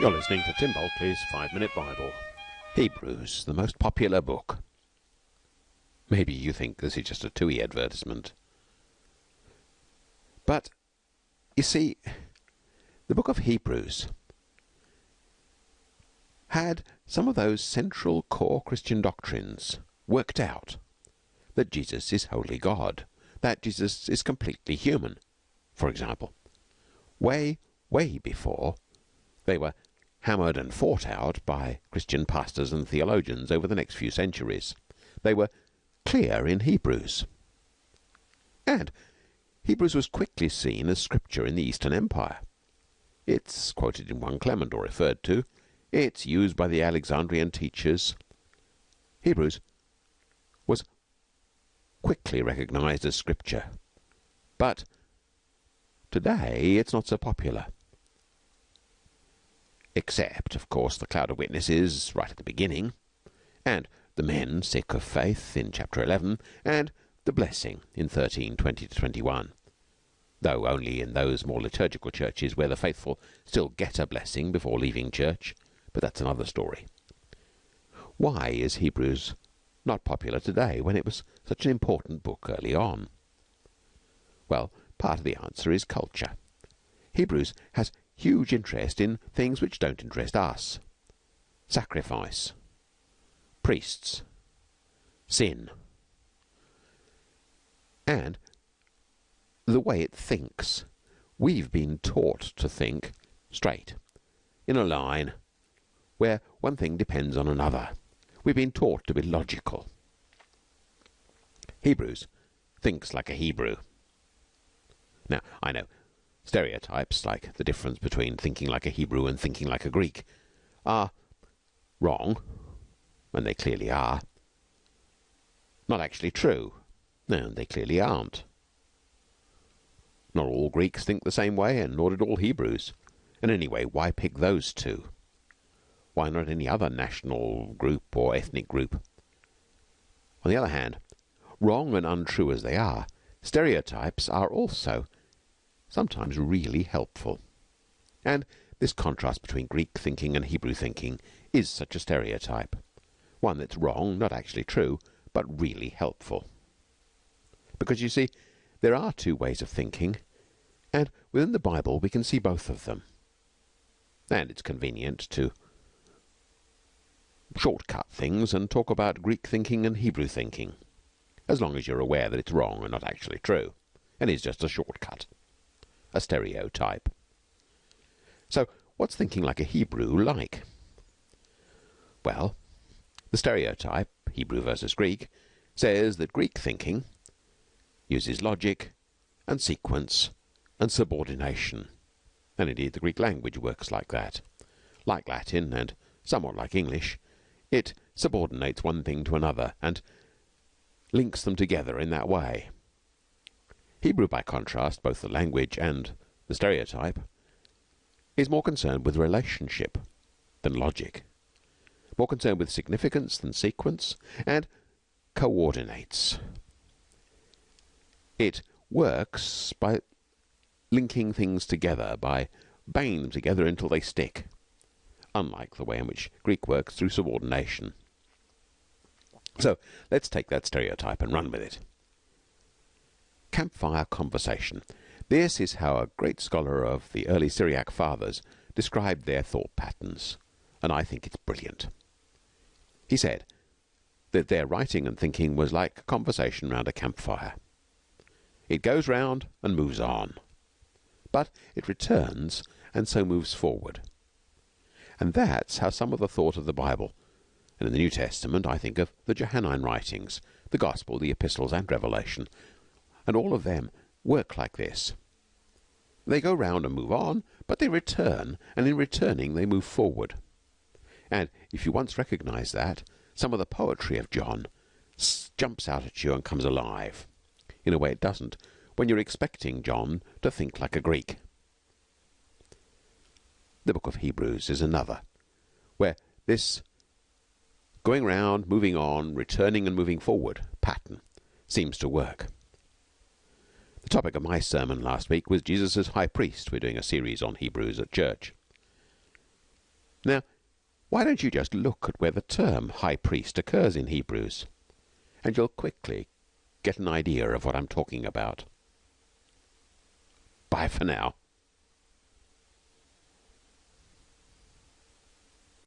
You're listening to Tim Bulkeley's Five Minute Bible. Hebrews, the most popular book. Maybe you think this is just a TUI advertisement. But, you see, the book of Hebrews had some of those central core Christian doctrines worked out that Jesus is wholly God, that Jesus is completely human, for example. Way, way before they were hammered and fought out by Christian pastors and theologians over the next few centuries. They were clear in Hebrews. And Hebrews was quickly seen as scripture in the Eastern Empire. It's quoted in 1 Clement or referred to. It's used by the Alexandrian teachers. Hebrews was quickly recognized as scripture. But today it's not so popular. Except, of course, the cloud of witnesses right at the beginning, and the men sick of faith in chapter 11, and the blessing in 13, 20 to 21. Though only in those more liturgical churches where the faithful still get a blessing before leaving church, but that's another story. Why is Hebrews not popular today when it was such an important book early on? Well, part of the answer is culture. Hebrews has huge interest in things which don't interest us sacrifice, priests, sin, and the way it thinks. We've been taught to think straight, in a line, where one thing depends on another. We've been taught to be logical. Hebrews thinks like a Hebrew. Now, I know stereotypes, like the difference between thinking like a Hebrew and thinking like a Greek, are wrong, and they clearly are, not actually true, and they clearly aren't. Not all Greeks think the same way, and nor did all Hebrews. And anyway, why pick those two? Why not any other national group or ethnic group? On the other hand, wrong and untrue as they are, stereotypes are also sometimes really helpful. And this contrast between Greek thinking and Hebrew thinking is such a stereotype. One that's wrong, not actually true, but really helpful. Because you see, there are two ways of thinking, and within the Bible we can see both of them. And it's convenient to shortcut things and talk about Greek thinking and Hebrew thinking, as long as you're aware that it's wrong and not actually true, and is just a shortcut a stereotype. So, what's thinking like a Hebrew like? Well, the stereotype, Hebrew versus Greek, says that Greek thinking uses logic and sequence and subordination. And indeed, the Greek language works like that. Like Latin and somewhat like English, it subordinates one thing to another and links them together in that way. Hebrew, by contrast, both the language and the stereotype, is more concerned with relationship than logic, more concerned with significance than sequence, and coordinates. It works by linking things together, by banging them together until they stick, unlike the way in which Greek works through subordination. So let's take that stereotype and run with it campfire conversation. This is how a great scholar of the early Syriac fathers described their thought patterns, and I think it's brilliant. He said that their writing and thinking was like conversation round a campfire. It goes round and moves on, but it returns and so moves forward. And that's how some of the thought of the Bible, and in the New Testament I think of the Johannine writings, the Gospel, the Epistles, and Revelation, and all of them work like this. They go round and move on, but they return, and in returning they move forward. And if you once recognize that, some of the poetry of John jumps out at you and comes alive in a way it doesn't when you're expecting John to think like a Greek. The book of Hebrews is another, where this going round, moving on, returning and moving forward pattern seems to work. The topic of my sermon last week was Jesus as High Priest. We're doing a series on Hebrews at church. Now, why don't you just look at where the term High Priest occurs in Hebrews, and you'll quickly get an idea of what I'm talking about. Bye for now.